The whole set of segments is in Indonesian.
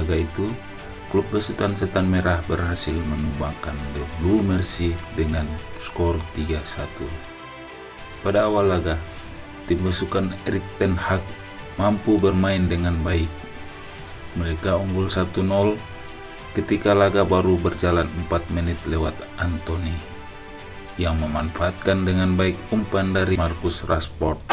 laga itu, klub besutan setan merah berhasil menumbangkan The Blue Mercy dengan skor 3-1. Pada awal laga, tim besukan Erik Ten Hag mampu bermain dengan baik. Mereka unggul 1-0 ketika laga baru berjalan 4 menit lewat Anthony yang memanfaatkan dengan baik umpan dari Marcus Rashford.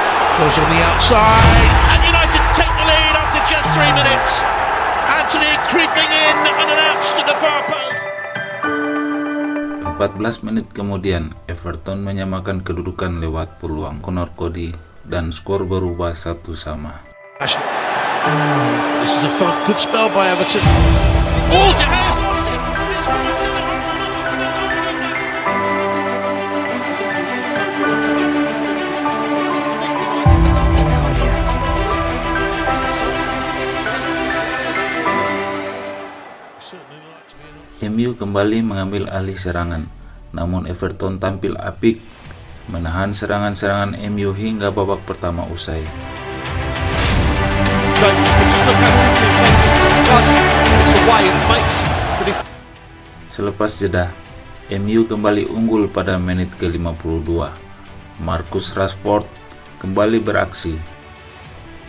14 menit kemudian, Everton menyamakan kedudukan lewat peluang Conor Cody dan skor berubah satu sama. This is a good spell by Everton. Oh, MU kembali mengambil alih serangan, namun Everton tampil apik menahan serangan-serangan MU hingga babak pertama usai. Selepas jeda, MU kembali unggul pada menit ke-52. Marcus Rashford kembali beraksi.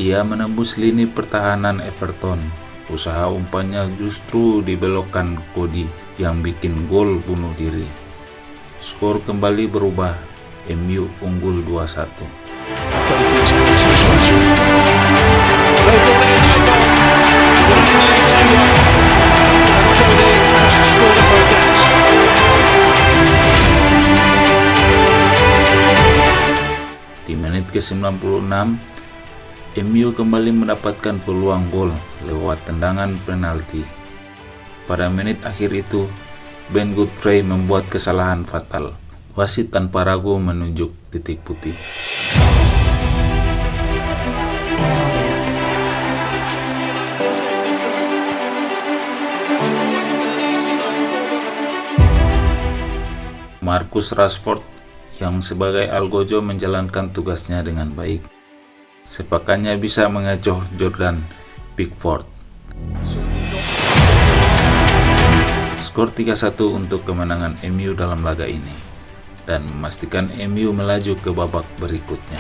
Ia menembus lini pertahanan Everton Usaha umpannya justru dibelokkan Cody yang bikin gol bunuh diri. Skor kembali berubah, MU unggul 2-1. Di menit ke-96, MU kembali mendapatkan peluang gol lewat tendangan penalti. Pada menit akhir itu, Ben Godfrey membuat kesalahan fatal. Wasit tanpa ragu menunjuk titik putih. Marcus Rashford yang sebagai algojo menjalankan tugasnya dengan baik sepakannya bisa mengecoh Jordan Pickford. Skor 3-1 untuk kemenangan MU dalam laga ini dan memastikan MU melaju ke babak berikutnya.